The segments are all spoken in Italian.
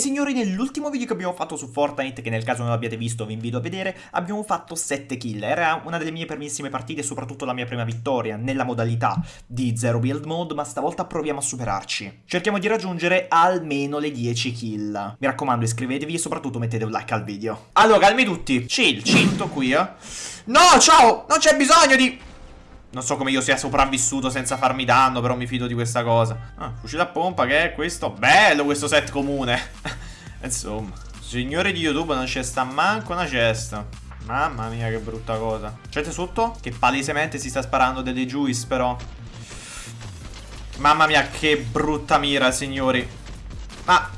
signori, nell'ultimo video che abbiamo fatto su Fortnite, che nel caso non l'abbiate visto vi invito a vedere, abbiamo fatto 7 kill. Era una delle mie primissime partite, soprattutto la mia prima vittoria nella modalità di Zero Build Mode, ma stavolta proviamo a superarci. Cerchiamo di raggiungere almeno le 10 kill. Mi raccomando, iscrivetevi e soprattutto mettete un like al video. Allora, calmi tutti. Chill, chill, qui, eh. No, ciao! Non c'è bisogno di... Non so come io sia sopravvissuto senza farmi danno, però mi fido di questa cosa. Ah, fucile a pompa, che è questo? Bello questo set comune. Insomma, signore di YouTube non c'è sta manco una cesta. Mamma mia, che brutta cosa. C'è sotto? Che palesemente si sta sparando delle juice, però. Mamma mia, che brutta mira, signori. Ma...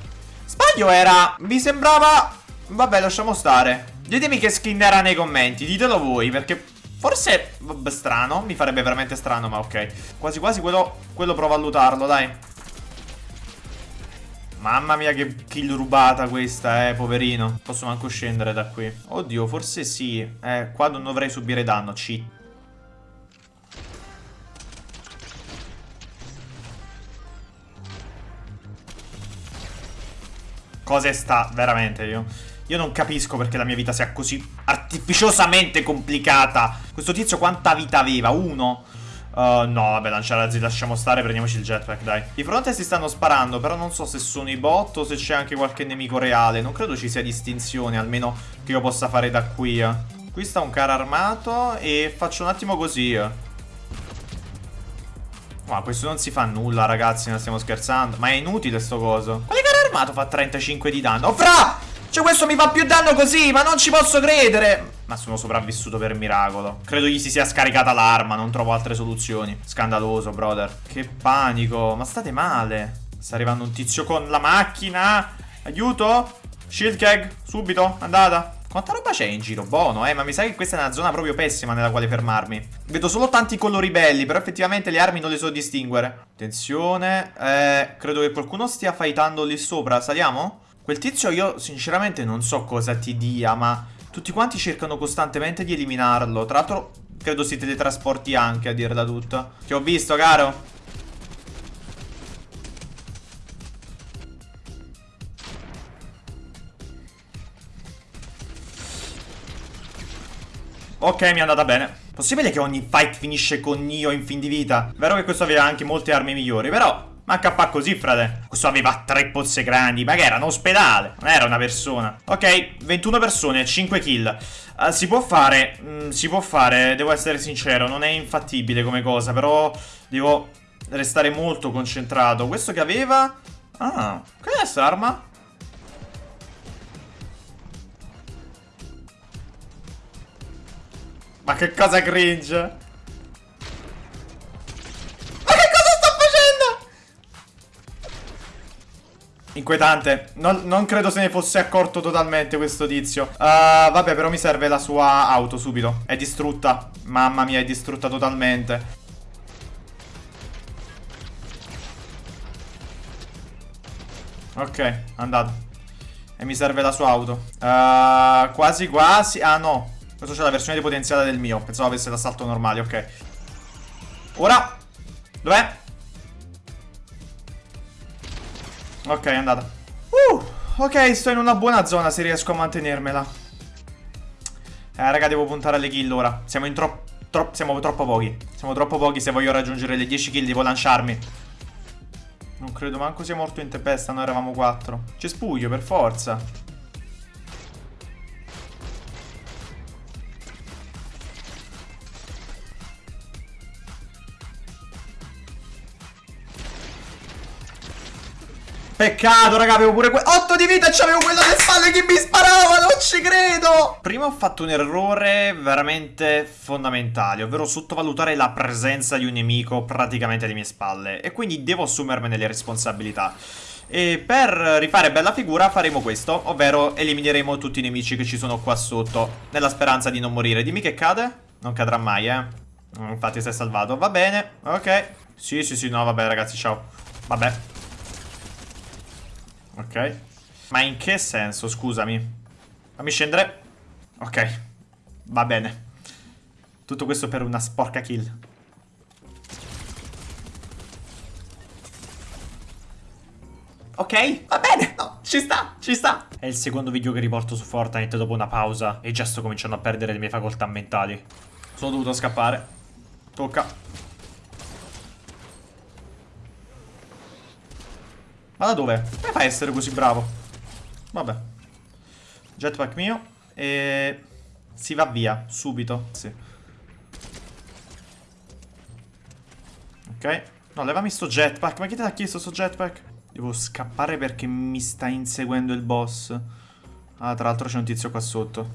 Sbaglio era... Mi sembrava... Vabbè, lasciamo stare. Ditemi che skin era nei commenti, ditelo voi, perché Forse, vabbè, strano, mi farebbe veramente strano, ma ok. Quasi quasi quello, quello provo a lutarlo, dai. Mamma mia che kill rubata questa, eh, poverino. Posso manco scendere da qui. Oddio, forse sì. Eh, qua non dovrei subire danno, cheat. Cosa sta veramente io? Io non capisco perché la mia vita sia così artificiosamente complicata. Questo tizio quanta vita aveva? Uno? Uh, no, vabbè, lanciarazzi, lasciamo stare, prendiamoci il jetpack, dai. I fronte si stanno sparando, però non so se sono i bot o se c'è anche qualche nemico reale. Non credo ci sia distinzione, almeno che io possa fare da qui. Qui sta un carro armato e faccio un attimo così. Ma questo non si fa nulla, ragazzi, non stiamo scherzando. Ma è inutile sto coso. Quale carro armato fa 35 di danno? Oh, fra! Cioè questo mi fa più danno così, ma non ci posso credere. Ma sono sopravvissuto per miracolo. Credo gli si sia scaricata l'arma, non trovo altre soluzioni. Scandaloso, brother. Che panico, ma state male. Sta arrivando un tizio con la macchina. Aiuto. Shield keg, subito, andata. Quanta roba c'è in giro? Buono, eh, ma mi sa che questa è una zona proprio pessima nella quale fermarmi. Vedo solo tanti colori belli, però effettivamente le armi non le so distinguere. Attenzione, eh, credo che qualcuno stia fightando lì sopra. Saliamo? Quel tizio io sinceramente non so cosa ti dia, ma tutti quanti cercano costantemente di eliminarlo. Tra l'altro credo si teletrasporti anche a dirla tutta. Che ho visto, caro. Ok, mi è andata bene. Possibile che ogni fight finisce con Nio in fin di vita? Vero che questo aveva anche molte armi migliori, però ma HP così, frate. Questo aveva tre pozze grandi. Ma che era un ospedale? Non era una persona. Ok, 21 persone, 5 kill. Uh, si può fare. Mm, si può fare, devo essere sincero. Non è infattibile come cosa, però devo restare molto concentrato. Questo che aveva... Ah, che è questa arma? Ma che cosa cringe? Inquietante. Non, non, credo se ne fosse accorto totalmente questo tizio. Uh, vabbè, però mi serve la sua auto subito. È distrutta. Mamma mia, è distrutta totalmente. Ok, andato. E mi serve la sua auto. Uh, quasi quasi. Ah, no. Questo c'è la versione depotenziata del mio. Pensavo avesse l'assalto normale, ok. Ora. Dov'è? Ok, è andata. Uh, ok, sto in una buona zona se riesco a mantenermela. Eh, raga, devo puntare alle kill ora. Siamo in troppo... Tro siamo troppo pochi. Siamo troppo pochi se voglio raggiungere le 10 kill, devo lanciarmi. Non credo manco sia morto in tempesta, noi eravamo 4. C'è spuglio, per forza. Peccato, raga, avevo pure que 8 di vita e c'avevo quello alle spalle che mi sparava, non ci credo! Prima ho fatto un errore veramente fondamentale, ovvero sottovalutare la presenza di un nemico praticamente alle mie spalle. E quindi devo assumermene le responsabilità. E per rifare bella figura faremo questo, ovvero elimineremo tutti i nemici che ci sono qua sotto, nella speranza di non morire. Dimmi che cade? Non cadrà mai, eh. Infatti si è salvato. Va bene, ok. Sì, sì, sì, no, vabbè ragazzi, ciao. Vabbè, Ok. Ma in che senso, scusami? Fammi scendere. Ok. Va bene. Tutto questo per una sporca kill. ok? Va bene, no, ci sta, ci sta. È il secondo video che riporto su Fortnite dopo una pausa e già sto cominciando a perdere le mie facoltà mentali. Sono dovuto scappare. Tocca. Ma da dove? Come fai a essere così bravo? Vabbè. Jetpack mio. E... Si va via, subito. Sì. Ok. No, levami sto jetpack. Ma chi te l'ha chiesto sto jetpack? Devo scappare perché mi sta inseguendo il boss. Ah, tra l'altro c'è un tizio qua sotto.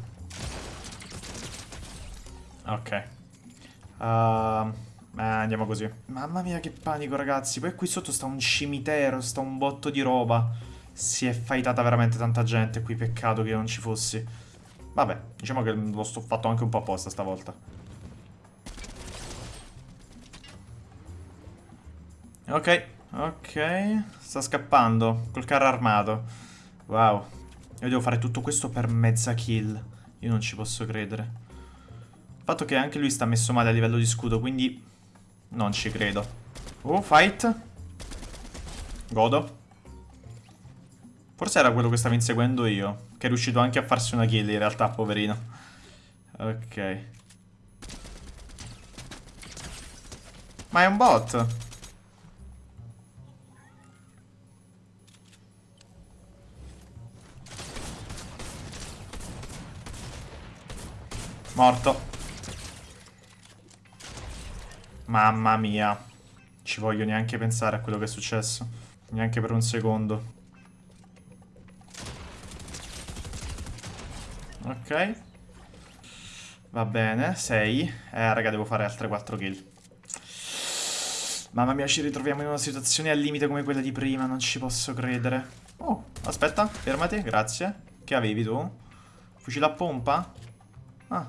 Ok. Uh, eh, andiamo così. Mamma mia che panico ragazzi. Poi qui sotto sta un cimitero, sta un botto di roba. Si è fightata veramente tanta gente qui, peccato che non ci fossi. Vabbè, diciamo che l'ho fatto anche un po' apposta stavolta. Ok, ok. Sta scappando col carro armato. Wow. Io devo fare tutto questo per mezza kill. Io non ci posso credere. Il fatto che anche lui sta messo male a livello di scudo, quindi non ci credo. Oh, fight. Godo. Forse era quello che stavo inseguendo io. Che è riuscito anche a farsi una kill in realtà, poverino. Ok. Ma è un bot. Morto. Mamma mia. Ci voglio neanche pensare a quello che è successo. Neanche per un secondo. Ok. Va bene, 6. Eh, raga, devo fare altre 4 kill. Mamma mia, ci ritroviamo in una situazione al limite come quella di prima, non ci posso credere. Oh, aspetta, fermati, grazie. Che avevi tu? Fucile a pompa? Ah,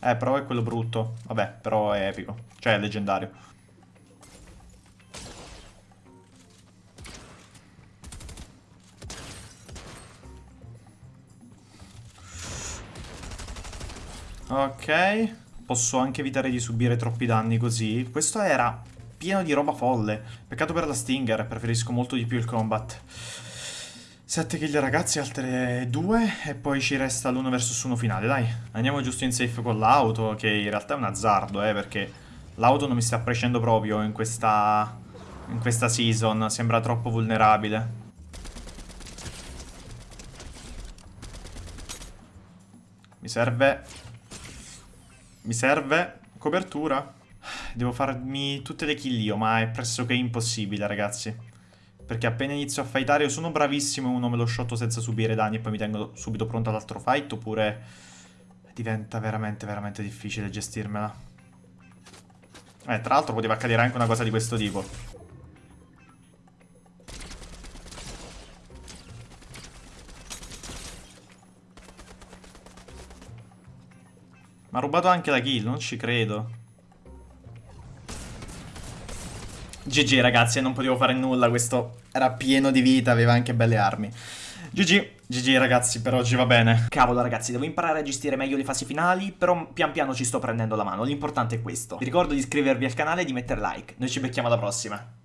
eh, però è quello brutto. Vabbè, però è epico. Cioè, è leggendario. Ok. Posso anche evitare di subire troppi danni così. Questo era pieno di roba folle. Peccato per la Stinger, preferisco molto di più il combat. 7 kill ragazzi, altre 2 e poi ci resta l'1 vs 1 finale, dai. Andiamo giusto in safe con l'auto, che in realtà è un azzardo, eh, perché l'auto non mi sta appreciando proprio in questa, in questa season, sembra troppo vulnerabile. Mi serve... Mi serve copertura. Devo farmi tutte le kill io, ma è pressoché impossibile, ragazzi. Perché appena inizio a fightare io sono bravissimo e uno me lo shotto senza subire danni e poi mi tengo subito pronto all'altro fight oppure diventa veramente veramente difficile gestirmela. Eh, tra l'altro poteva accadere anche una cosa di questo tipo. Ma ha rubato anche la kill, non ci credo. GG ragazzi, non potevo fare nulla, questo era pieno di vita, aveva anche belle armi. GG, GG ragazzi, per oggi va bene. Cavolo ragazzi, devo imparare a gestire meglio le fasi finali, però pian piano ci sto prendendo la mano, l'importante è questo. Vi ricordo di iscrivervi al canale e di mettere like. Noi ci becchiamo alla prossima.